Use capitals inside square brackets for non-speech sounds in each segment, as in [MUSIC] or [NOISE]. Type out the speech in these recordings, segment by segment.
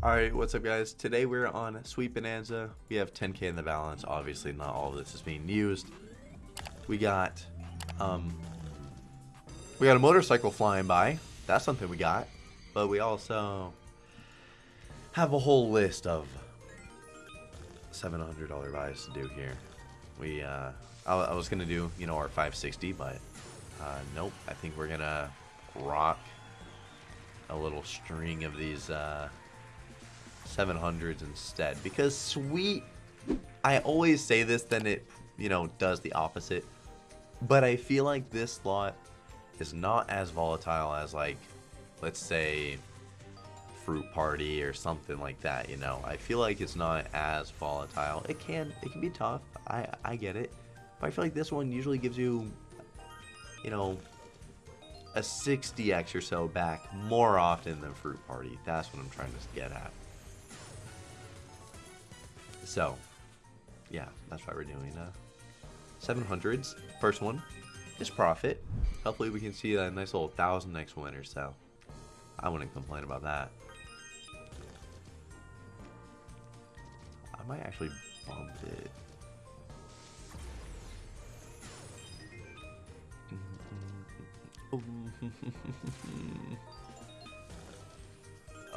Alright, what's up guys? Today we're on Sweet Bonanza. We have 10k in the balance. Obviously not all of this is being used. We got um we got a motorcycle flying by. That's something we got. But we also have a whole list of $700 buys to do here. We uh I, I was going to do, you know, our 560, but uh nope. I think we're going to rock a little string of these uh 700s instead. Because sweet I always say this then it you know does the opposite. But I feel like this slot is not as volatile as like let's say fruit party or something like that you know? I feel like it's not as volatile. It can it can be tough. I I get it. But I feel like this one usually gives you you know a 60x or so back more often than fruit party. That's what I'm trying to get at so, yeah, that's why we're doing uh, 700s. First one is profit. Hopefully we can see a nice little thousand next winter, so I wouldn't complain about that. I might actually bump it. [LAUGHS]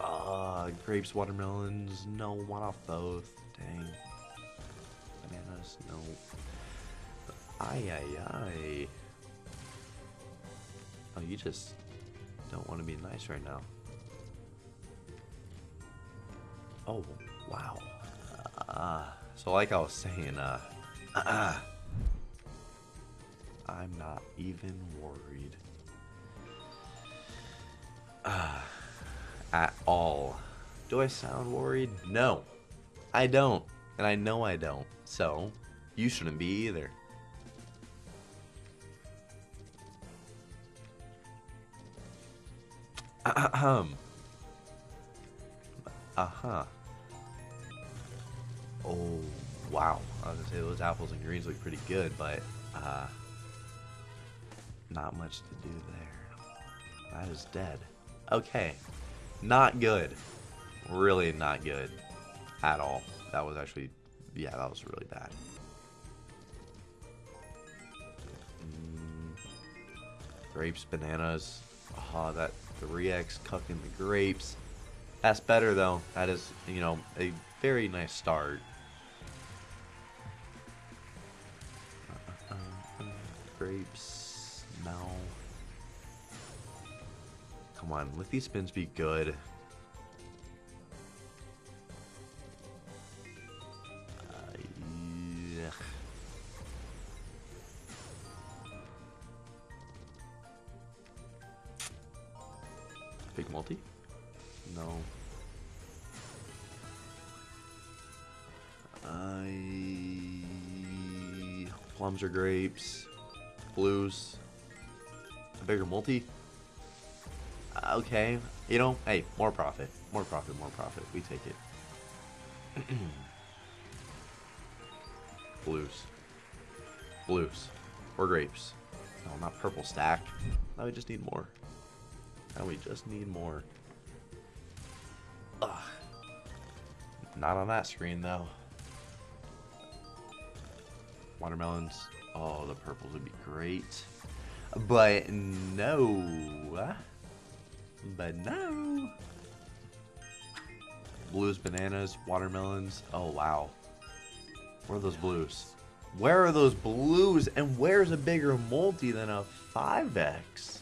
Ah, uh, grapes, watermelons. No, one off both. Dang. Bananas, no. Ay, ay, ay. Oh, you just don't want to be nice right now. Oh, wow. Uh, so like I was saying, uh, uh, [CLEARS THROAT] I'm not even worried. Uh, at all. Do I sound worried? No. I don't. And I know I don't. So, you shouldn't be either. Ahem. Uh-huh. Oh, wow. I was gonna say those apples and greens look pretty good, but, uh, not much to do there. That is dead. Okay. Not good. Really not good at all. That was actually, yeah, that was really bad. Mm, grapes, bananas. Oh, that 3x cucking the grapes. That's better though. That is, you know, a very nice start. Uh, uh, uh, grapes, no. Come on, let these spins be good. Big multi? No. I... Plums or grapes. Blues. A bigger multi? Okay. You know, hey, more profit. More profit, more profit. We take it. Blues. Blues. Or grapes. No, not purple stack. Now we just need more. Now we just need more. Ugh. Not on that screen, though. Watermelons. Oh, the purples would be great. But no. But no. Blues, bananas, watermelons. Oh, wow. Where are those blues? Where are those blues? And where's a bigger multi than a 5x?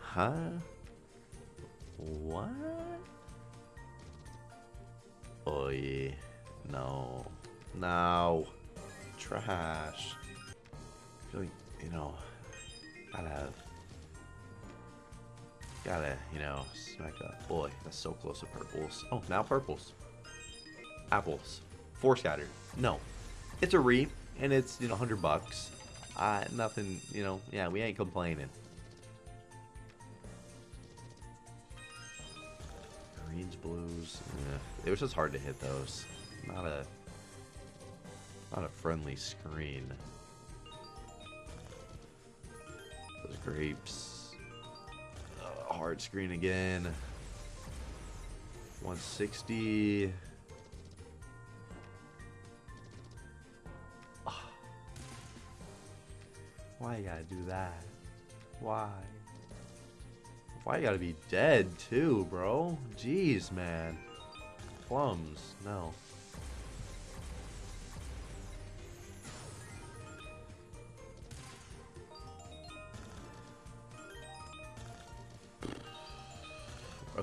Huh? What? Oh yeah. No. No. Trash. You know, gotta, gotta, you know, smack up. Boy, that's so close to purples. Oh, now purples. Apples. Four scattered. No. It's a re, and it's, you know, 100 bucks. Uh, nothing, you know, yeah, we ain't complaining. Greens, blues. Yeah. It was just hard to hit those. Not a not a friendly screen. Those grapes. Hard screen again. 160. Ah. Why you gotta do that? Why? Why you gotta be dead too, bro? Jeez, man. Plums, no.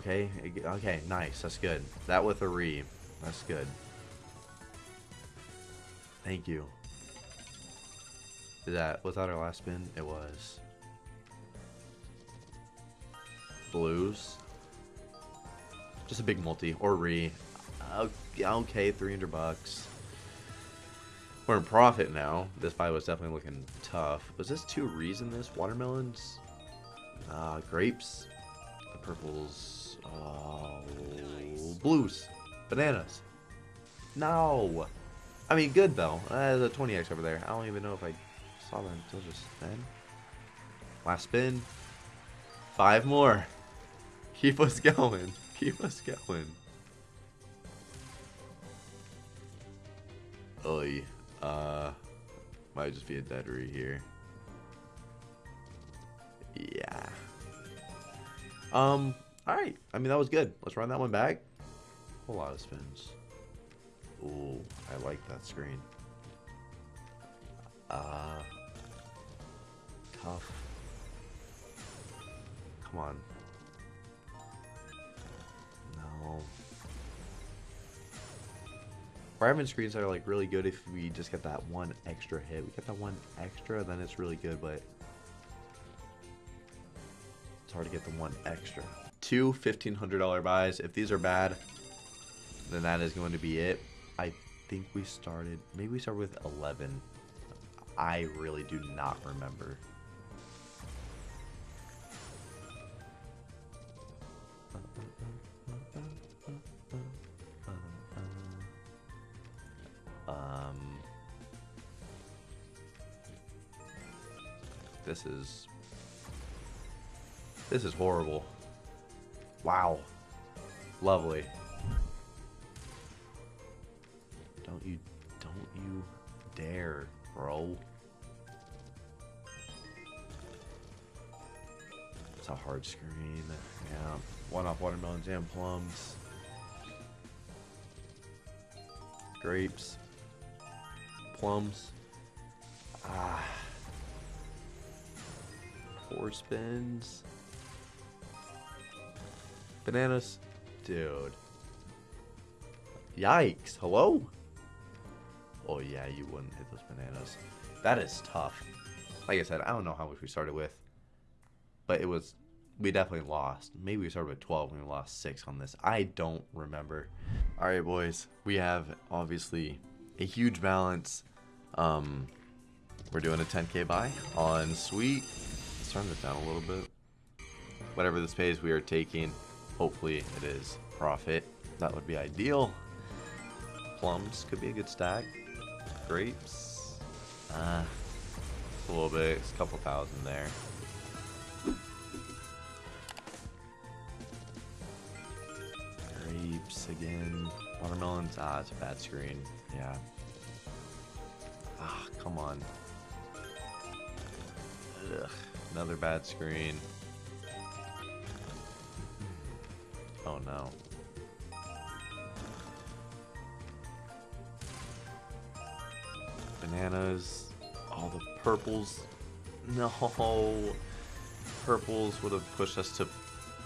Okay, okay, nice. That's good. That with a re. That's good. Thank you. Is that that our last spin? It was. Blues. Just a big multi or re. Okay, 300 bucks. We're in profit now. This fight was definitely looking tough. Was this two rees in this? Watermelons? Uh, grapes? Purples? Oh, blues. Bananas. No. I mean, good though. Uh, the 20x over there. I don't even know if I saw that until just then. Last spin. Five more. [LAUGHS] Keep us going. Keep us going. Oy. Uh, might just be a deadery here. Yeah. Um, alright. I mean, that was good. Let's run that one back. A lot of spins. Ooh, I like that screen. Uh, tough. Come on. No. Fireman screens are like really good if we just get that one extra hit. We get that one extra, then it's really good, but hard to get the one extra. Two $1,500 buys. If these are bad, then that is going to be it. I think we started, maybe we started with 11. I really do not remember. Um, this is this is horrible. Wow. Lovely. Don't you don't you dare, bro. It's a hard screen. Yeah. One off watermelons and plums. Grapes plums. Ah. Four spins. Bananas. Dude. Yikes. Hello? Oh, yeah, you wouldn't hit those bananas. That is tough. Like I said, I don't know how much we started with. But it was... We definitely lost. Maybe we started with 12 and we lost 6 on this. I don't remember. Alright, boys. We have, obviously, a huge balance. Um, we're doing a 10k buy on Sweet. Let's turn this down a little bit. Whatever this pays, we are taking. Hopefully, it is profit. That would be ideal. Plums could be a good stack. Grapes. Uh, a little bit. It's a couple thousand there. Grapes again. Watermelons. Ah, it's a bad screen. Yeah. Ah, come on. Ugh, another bad screen. Oh no. Bananas. All the purples. No. Purples would have pushed us to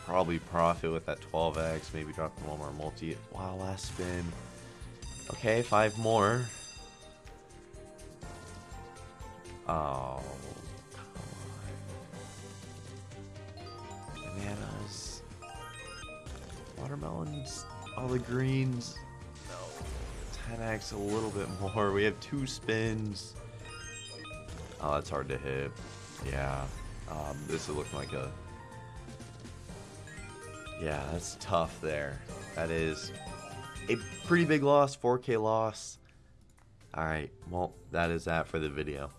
probably profit with that 12x. Maybe drop one more multi. Wow, last spin. Okay, five more. Oh, Watermelons. All the greens. No. 10x a little bit more. We have two spins. Oh, that's hard to hit. Yeah. Um, this is looking like a... Yeah, that's tough there. That is a pretty big loss, 4k loss. Alright, well, that is that for the video.